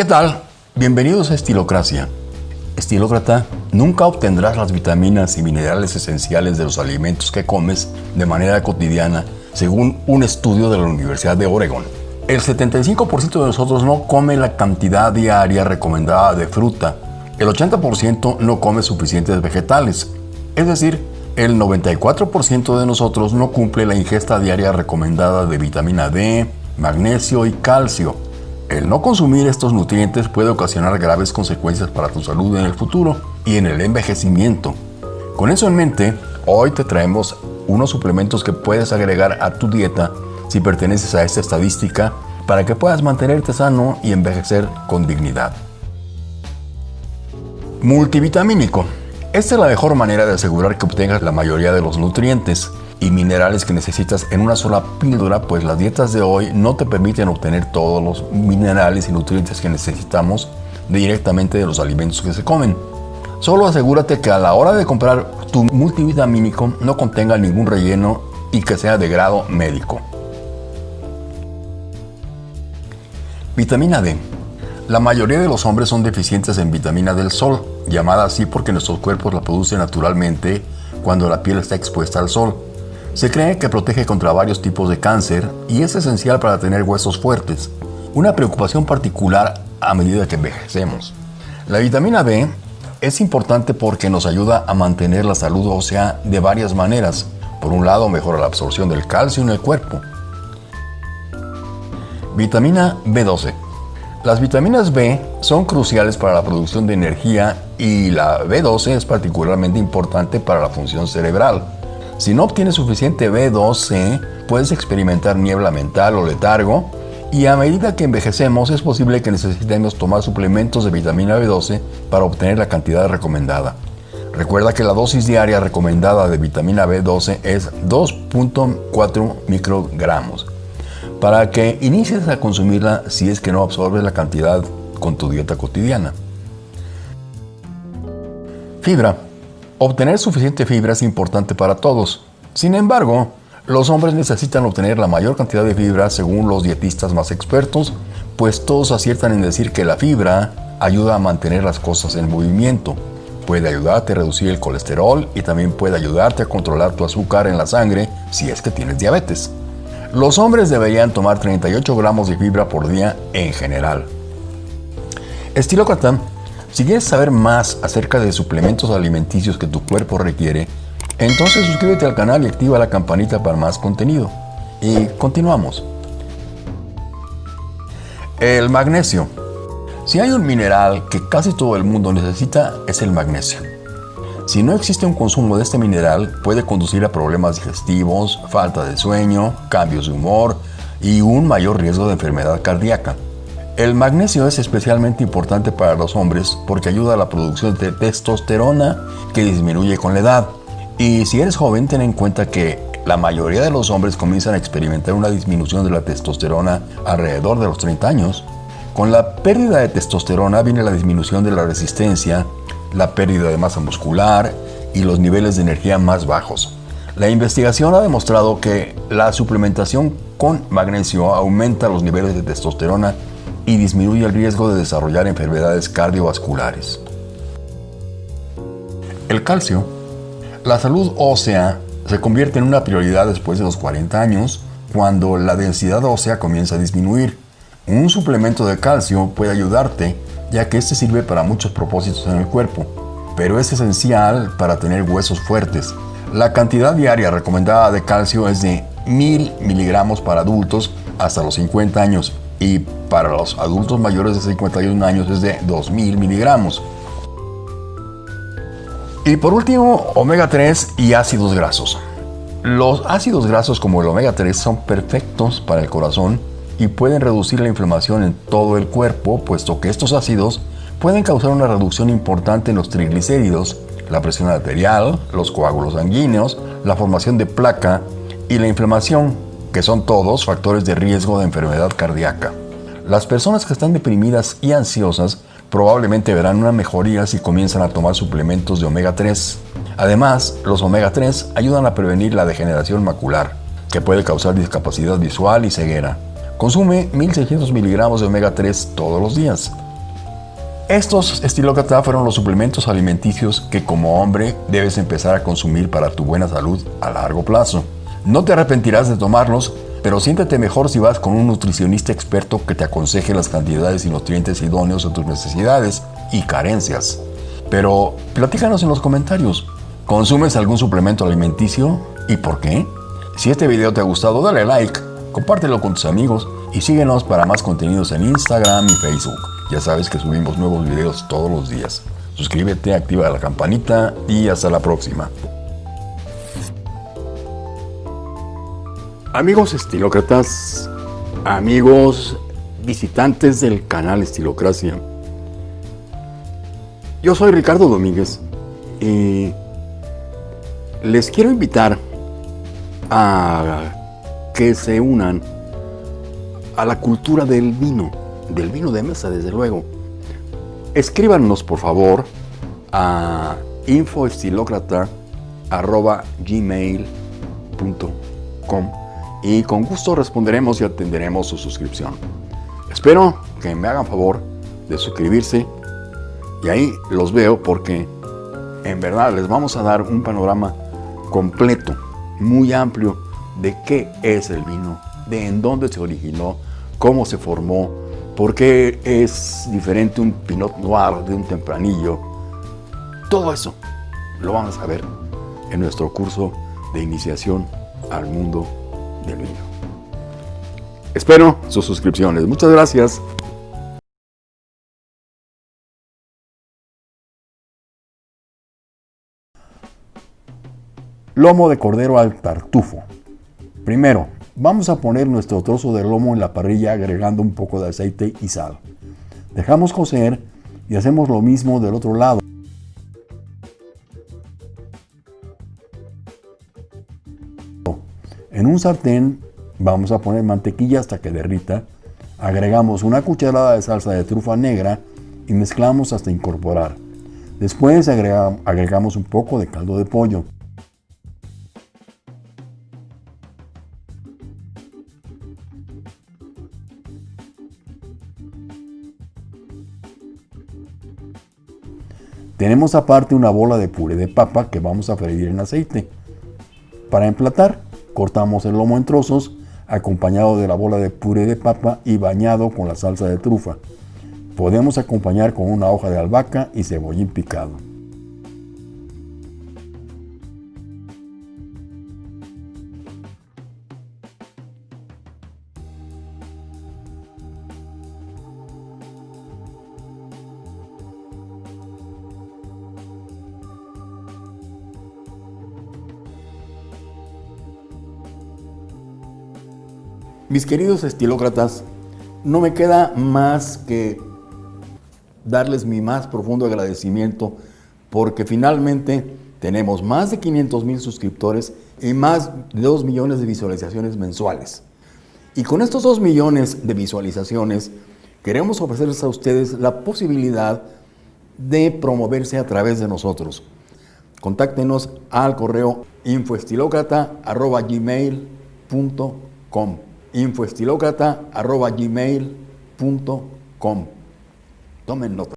¿Qué tal? Bienvenidos a Estilocracia. Estilócrata, nunca obtendrás las vitaminas y minerales esenciales de los alimentos que comes de manera cotidiana, según un estudio de la Universidad de Oregon. El 75% de nosotros no come la cantidad diaria recomendada de fruta. El 80% no come suficientes vegetales. Es decir, el 94% de nosotros no cumple la ingesta diaria recomendada de vitamina D, magnesio y calcio. El no consumir estos nutrientes puede ocasionar graves consecuencias para tu salud en el futuro y en el envejecimiento. Con eso en mente, hoy te traemos unos suplementos que puedes agregar a tu dieta si perteneces a esta estadística para que puedas mantenerte sano y envejecer con dignidad. Multivitamínico. Esta es la mejor manera de asegurar que obtengas la mayoría de los nutrientes y minerales que necesitas en una sola píldora, pues las dietas de hoy no te permiten obtener todos los minerales y nutrientes que necesitamos directamente de los alimentos que se comen. Solo asegúrate que a la hora de comprar tu multivitamínico no contenga ningún relleno y que sea de grado médico. Vitamina D. La mayoría de los hombres son deficientes en vitamina del sol, llamada así porque nuestros cuerpos la producen naturalmente cuando la piel está expuesta al sol. Se cree que protege contra varios tipos de cáncer y es esencial para tener huesos fuertes, una preocupación particular a medida que envejecemos. La vitamina B es importante porque nos ayuda a mantener la salud ósea de varias maneras. Por un lado, mejora la absorción del calcio en el cuerpo. Vitamina B12. Las vitaminas B son cruciales para la producción de energía y la B12 es particularmente importante para la función cerebral. Si no obtienes suficiente B12, puedes experimentar niebla mental o letargo, y a medida que envejecemos es posible que necesitemos tomar suplementos de vitamina B12 para obtener la cantidad recomendada. Recuerda que la dosis diaria recomendada de vitamina B12 es 2.4 microgramos para que inicies a consumirla si es que no absorbes la cantidad con tu dieta cotidiana. Fibra. Obtener suficiente fibra es importante para todos. Sin embargo, los hombres necesitan obtener la mayor cantidad de fibra según los dietistas más expertos, pues todos aciertan en decir que la fibra ayuda a mantener las cosas en movimiento. Puede ayudarte a reducir el colesterol y también puede ayudarte a controlar tu azúcar en la sangre si es que tienes diabetes. Los hombres deberían tomar 38 gramos de fibra por día en general. Estilócrata, si quieres saber más acerca de suplementos alimenticios que tu cuerpo requiere, entonces suscríbete al canal y activa la campanita para más contenido. Y continuamos. El magnesio. Si hay un mineral que casi todo el mundo necesita es el magnesio. Si no existe un consumo de este mineral, puede conducir a problemas digestivos, falta de sueño, cambios de humor y un mayor riesgo de enfermedad cardíaca. El magnesio es especialmente importante para los hombres porque ayuda a la producción de testosterona que disminuye con la edad. Y si eres joven, ten en cuenta que la mayoría de los hombres comienzan a experimentar una disminución de la testosterona alrededor de los 30 años. Con la pérdida de testosterona viene la disminución de la resistencia, la pérdida de masa muscular y los niveles de energía más bajos. La investigación ha demostrado que la suplementación con magnesio aumenta los niveles de testosterona y disminuye el riesgo de desarrollar enfermedades cardiovasculares. El calcio la salud ósea se convierte en una prioridad después de los 40 años, cuando la densidad ósea comienza a disminuir. Un suplemento de calcio puede ayudarte, ya que este sirve para muchos propósitos en el cuerpo, pero es esencial para tener huesos fuertes. La cantidad diaria recomendada de calcio es de 1000 miligramos para adultos hasta los 50 años y para los adultos mayores de 51 años es de 2000 miligramos. Y por último, omega 3 y ácidos grasos. Los ácidos grasos como el omega 3 son perfectos para el corazón y pueden reducir la inflamación en todo el cuerpo, puesto que estos ácidos pueden causar una reducción importante en los triglicéridos, la presión arterial, los coágulos sanguíneos, la formación de placa y la inflamación, que son todos factores de riesgo de enfermedad cardíaca. Las personas que están deprimidas y ansiosas probablemente verán una mejoría si comienzan a tomar suplementos de omega 3. Además, los omega 3 ayudan a prevenir la degeneración macular, que puede causar discapacidad visual y ceguera. Consume 1600 miligramos de omega 3 todos los días. Estos estilócrata fueron los suplementos alimenticios que como hombre debes empezar a consumir para tu buena salud a largo plazo. No te arrepentirás de tomarlos, pero siéntete mejor si vas con un nutricionista experto que te aconseje las cantidades y nutrientes idóneos a tus necesidades y carencias. Pero platícanos en los comentarios, ¿consumes algún suplemento alimenticio y por qué? Si este video te ha gustado, dale like, compártelo con tus amigos y síguenos para más contenidos en Instagram y Facebook. Ya sabes que subimos nuevos videos todos los días. Suscríbete, activa la campanita y hasta la próxima. Amigos estilócratas, amigos visitantes del canal Estilocracia, yo soy Ricardo Domínguez y les quiero invitar a que se unan a la cultura del vino del vino de mesa, desde luego. Escríbanos, por favor, a infoestilocrata.gmail.com y con gusto responderemos y atenderemos su suscripción. Espero que me hagan favor de suscribirse y ahí los veo porque en verdad les vamos a dar un panorama completo, muy amplio de qué es el vino, de en dónde se originó, cómo se formó, ¿Por qué es diferente un Pinot Noir de un tempranillo? Todo eso lo vamos a ver en nuestro curso de iniciación al mundo del. Espero sus suscripciones. Muchas gracias. Lomo de cordero al tartufo. Primero, Vamos a poner nuestro trozo de lomo en la parrilla agregando un poco de aceite y sal. Dejamos cocer y hacemos lo mismo del otro lado. En un sartén vamos a poner mantequilla hasta que derrita. Agregamos una cucharada de salsa de trufa negra y mezclamos hasta incorporar. Después agregamos un poco de caldo de pollo. Tenemos aparte una bola de puré de papa que vamos a freír en aceite. Para emplatar, cortamos el lomo en trozos, acompañado de la bola de puré de papa y bañado con la salsa de trufa. Podemos acompañar con una hoja de albahaca y cebollín picado. Mis queridos estilócratas, no me queda más que darles mi más profundo agradecimiento porque finalmente tenemos más de 500 mil suscriptores y más de 2 millones de visualizaciones mensuales. Y con estos 2 millones de visualizaciones queremos ofrecerles a ustedes la posibilidad de promoverse a través de nosotros. Contáctenos al correo infoestilocrata.gmail.com infoestilocrata.gmail.com Tomen nota.